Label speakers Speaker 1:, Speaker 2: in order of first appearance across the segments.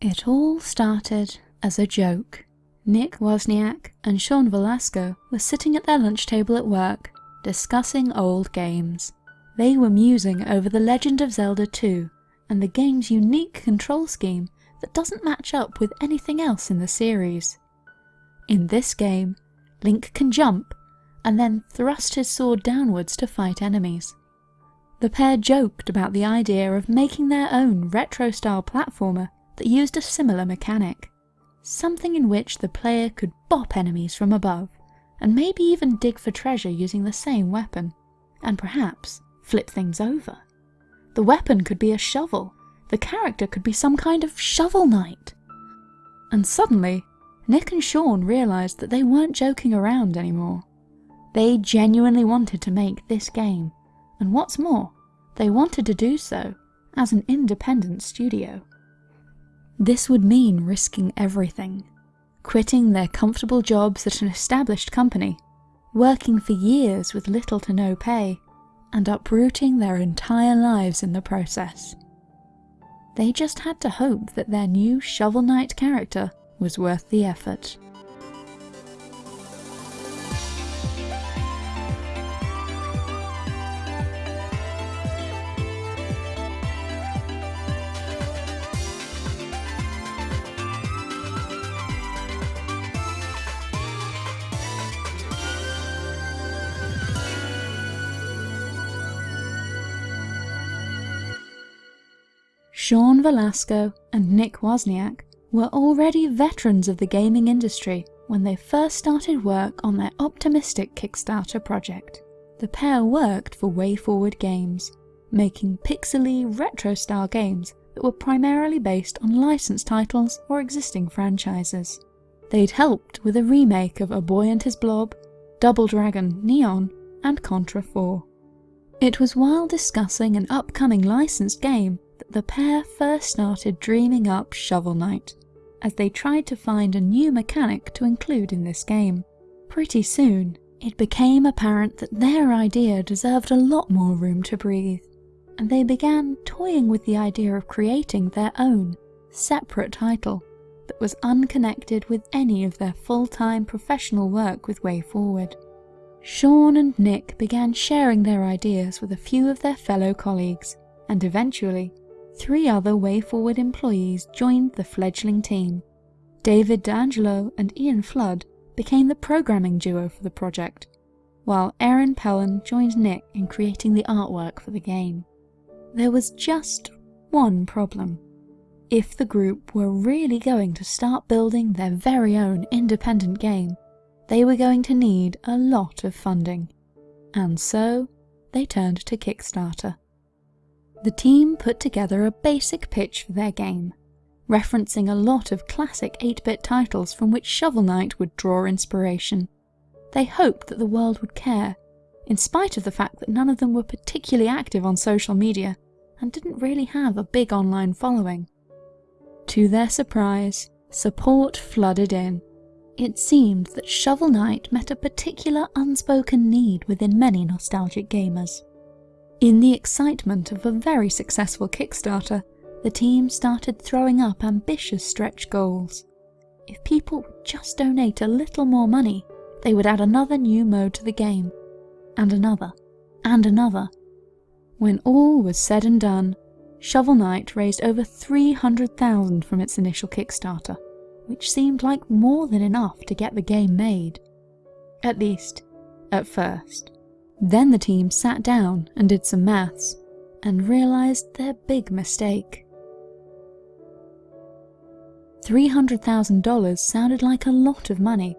Speaker 1: It all started as a joke. Nick Wozniak and Sean Velasco were sitting at their lunch table at work, discussing old games. They were musing over The Legend of Zelda 2 and the game's unique control scheme that doesn't match up with anything else in the series. In this game, Link can jump and then thrust his sword downwards to fight enemies. The pair joked about the idea of making their own retro-style platformer that used a similar mechanic. Something in which the player could bop enemies from above, and maybe even dig for treasure using the same weapon, and perhaps flip things over. The weapon could be a shovel, the character could be some kind of shovel knight. And suddenly, Nick and Sean realised that they weren't joking around anymore. They genuinely wanted to make this game, and what's more, they wanted to do so as an independent studio. This would mean risking everything, quitting their comfortable jobs at an established company, working for years with little to no pay, and uprooting their entire lives in the process. They just had to hope that their new Shovel Knight character was worth the effort. Sean Velasco and Nick Wozniak were already veterans of the gaming industry when they first started work on their optimistic Kickstarter project. The pair worked for WayForward Games, making pixely, retro-style games that were primarily based on licensed titles or existing franchises. They'd helped with a remake of A Boy and His Blob, Double Dragon Neon, and Contra 4. It was while discussing an upcoming licensed game the pair first started dreaming up Shovel Knight, as they tried to find a new mechanic to include in this game. Pretty soon, it became apparent that their idea deserved a lot more room to breathe, and they began toying with the idea of creating their own, separate title that was unconnected with any of their full-time professional work with WayForward. Sean and Nick began sharing their ideas with a few of their fellow colleagues, and eventually three other WayForward employees joined the fledgling team. David D'Angelo and Ian Flood became the programming duo for the project, while Erin Pellon joined Nick in creating the artwork for the game. There was just one problem. If the group were really going to start building their very own independent game, they were going to need a lot of funding. And so, they turned to Kickstarter. The team put together a basic pitch for their game, referencing a lot of classic 8-bit titles from which Shovel Knight would draw inspiration. They hoped that the world would care, in spite of the fact that none of them were particularly active on social media and didn't really have a big online following. To their surprise, support flooded in. It seemed that Shovel Knight met a particular unspoken need within many nostalgic gamers. In the excitement of a very successful Kickstarter, the team started throwing up ambitious stretch goals. If people would just donate a little more money, they would add another new mode to the game, and another, and another. When all was said and done, Shovel Knight raised over 300,000 from its initial Kickstarter, which seemed like more than enough to get the game made. At least, at first. Then the team sat down and did some maths, and realised their big mistake. $300,000 sounded like a lot of money,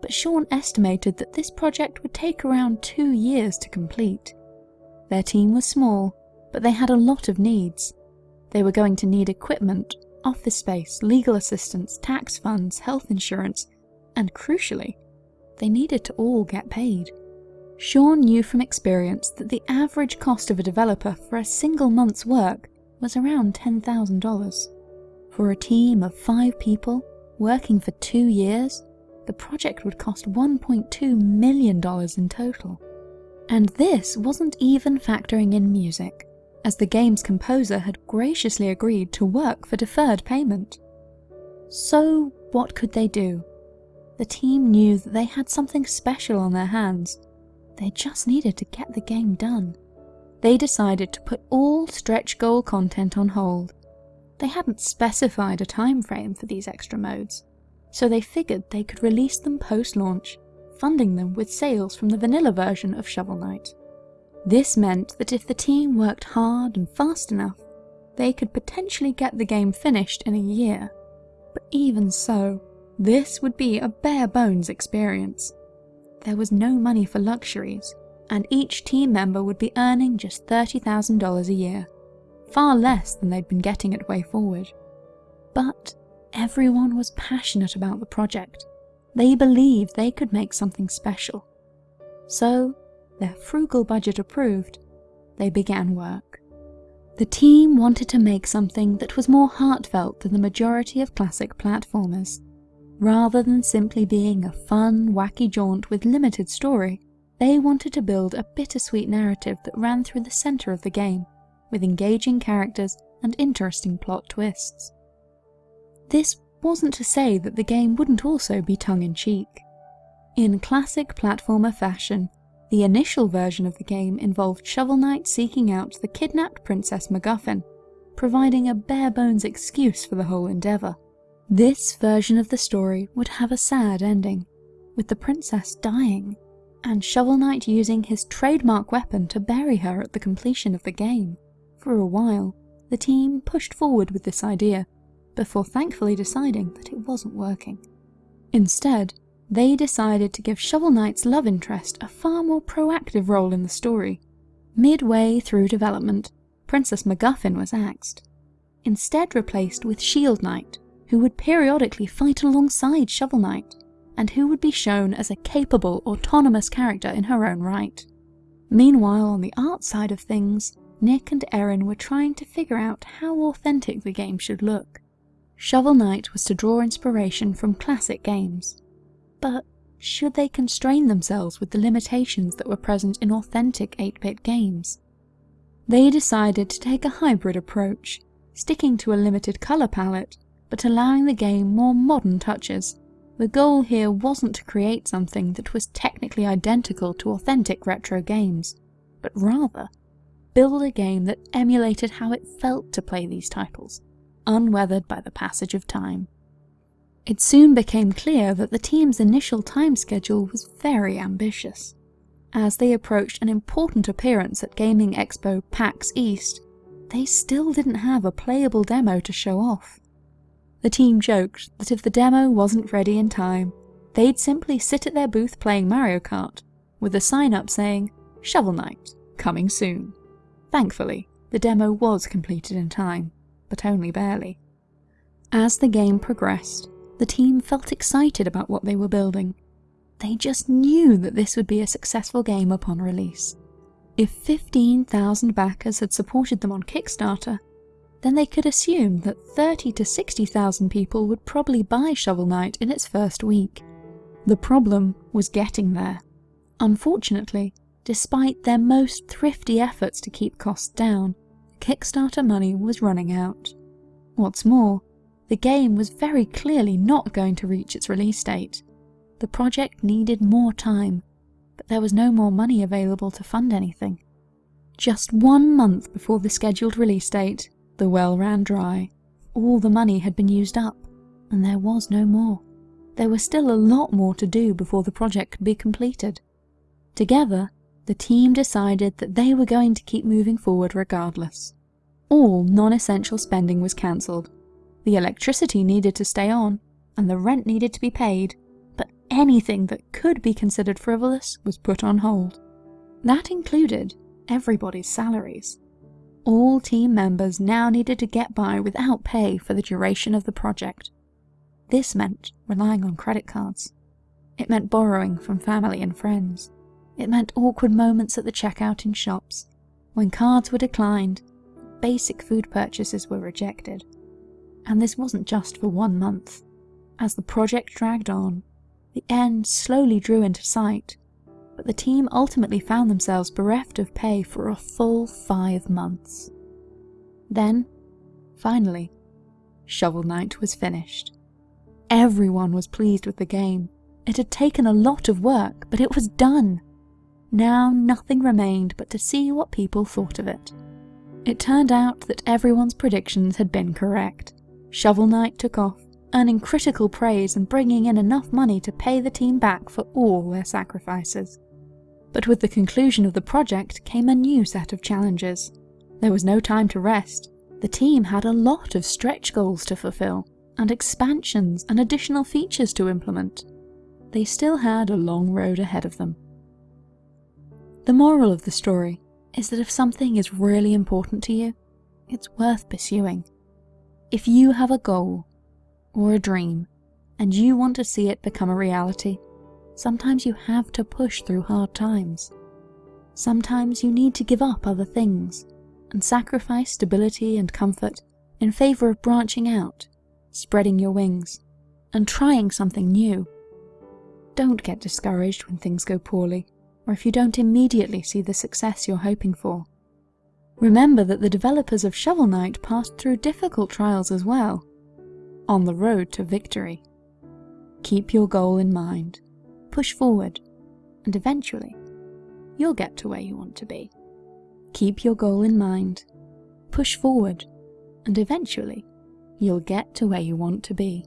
Speaker 1: but Sean estimated that this project would take around two years to complete. Their team was small, but they had a lot of needs. They were going to need equipment, office space, legal assistance, tax funds, health insurance, and crucially, they needed to all get paid. Sean knew from experience that the average cost of a developer for a single month's work was around $10,000. For a team of five people, working for two years, the project would cost $1.2 million in total. And this wasn't even factoring in music, as the game's composer had graciously agreed to work for deferred payment. So, what could they do? The team knew that they had something special on their hands. They just needed to get the game done. They decided to put all stretch goal content on hold. They hadn't specified a time frame for these extra modes, so they figured they could release them post-launch, funding them with sales from the vanilla version of Shovel Knight. This meant that if the team worked hard and fast enough, they could potentially get the game finished in a year. But even so, this would be a bare bones experience. There was no money for luxuries, and each team member would be earning just $30,000 a year, far less than they'd been getting at WayForward. But everyone was passionate about the project. They believed they could make something special. So, their frugal budget approved, they began work. The team wanted to make something that was more heartfelt than the majority of classic platformers. Rather than simply being a fun, wacky jaunt with limited story, they wanted to build a bittersweet narrative that ran through the centre of the game, with engaging characters and interesting plot twists. This wasn't to say that the game wouldn't also be tongue-in-cheek. In classic platformer fashion, the initial version of the game involved Shovel Knight seeking out the kidnapped Princess MacGuffin, providing a bare-bones excuse for the whole endeavour. This version of the story would have a sad ending, with the princess dying, and Shovel Knight using his trademark weapon to bury her at the completion of the game. For a while, the team pushed forward with this idea, before thankfully deciding that it wasn't working. Instead, they decided to give Shovel Knight's love interest a far more proactive role in the story. Midway through development, Princess MacGuffin was axed, instead replaced with Shield Knight, who would periodically fight alongside Shovel Knight, and who would be shown as a capable, autonomous character in her own right. Meanwhile, on the art side of things, Nick and Erin were trying to figure out how authentic the game should look. Shovel Knight was to draw inspiration from classic games, but should they constrain themselves with the limitations that were present in authentic 8-bit games? They decided to take a hybrid approach, sticking to a limited colour palette, but allowing the game more modern touches. The goal here wasn't to create something that was technically identical to authentic retro games, but rather build a game that emulated how it felt to play these titles, unweathered by the passage of time. It soon became clear that the team's initial time schedule was very ambitious. As they approached an important appearance at Gaming Expo PAX East, they still didn't have a playable demo to show off. The team joked that if the demo wasn't ready in time, they'd simply sit at their booth playing Mario Kart, with a sign up saying, Shovel Knight, coming soon. Thankfully, the demo was completed in time, but only barely. As the game progressed, the team felt excited about what they were building. They just knew that this would be a successful game upon release. If 15,000 backers had supported them on Kickstarter, then they could assume that 30 to 60,000 people would probably buy Shovel Knight in its first week. The problem was getting there. Unfortunately, despite their most thrifty efforts to keep costs down, Kickstarter money was running out. What's more, the game was very clearly not going to reach its release date. The project needed more time, but there was no more money available to fund anything. Just one month before the scheduled release date, the well ran dry. All the money had been used up, and there was no more. There was still a lot more to do before the project could be completed. Together, the team decided that they were going to keep moving forward regardless. All non-essential spending was cancelled, the electricity needed to stay on, and the rent needed to be paid, but anything that could be considered frivolous was put on hold. That included everybody's salaries. All team members now needed to get by without pay for the duration of the project. This meant relying on credit cards. It meant borrowing from family and friends. It meant awkward moments at the checkout in shops, when cards were declined, basic food purchases were rejected. And this wasn't just for one month. As the project dragged on, the end slowly drew into sight, but the team ultimately found themselves bereft of pay for a full five months. Then, finally, Shovel Knight was finished. Everyone was pleased with the game. It had taken a lot of work, but it was done. Now nothing remained but to see what people thought of it. It turned out that everyone's predictions had been correct. Shovel Knight took off, earning critical praise and bringing in enough money to pay the team back for all their sacrifices. But with the conclusion of the project came a new set of challenges. There was no time to rest. The team had a lot of stretch goals to fulfill, and expansions and additional features to implement. They still had a long road ahead of them. The moral of the story is that if something is really important to you, it's worth pursuing. If you have a goal or a dream and you want to see it become a reality, sometimes you have to push through hard times. Sometimes you need to give up other things and sacrifice stability and comfort in favour of branching out, spreading your wings, and trying something new. Don't get discouraged when things go poorly, or if you don't immediately see the success you're hoping for. Remember that the developers of Shovel Knight passed through difficult trials as well, on the road to victory. Keep your goal in mind, push forward, and eventually, you'll get to where you want to be. Keep your goal in mind, push forward, and eventually, you'll get to where you want to be.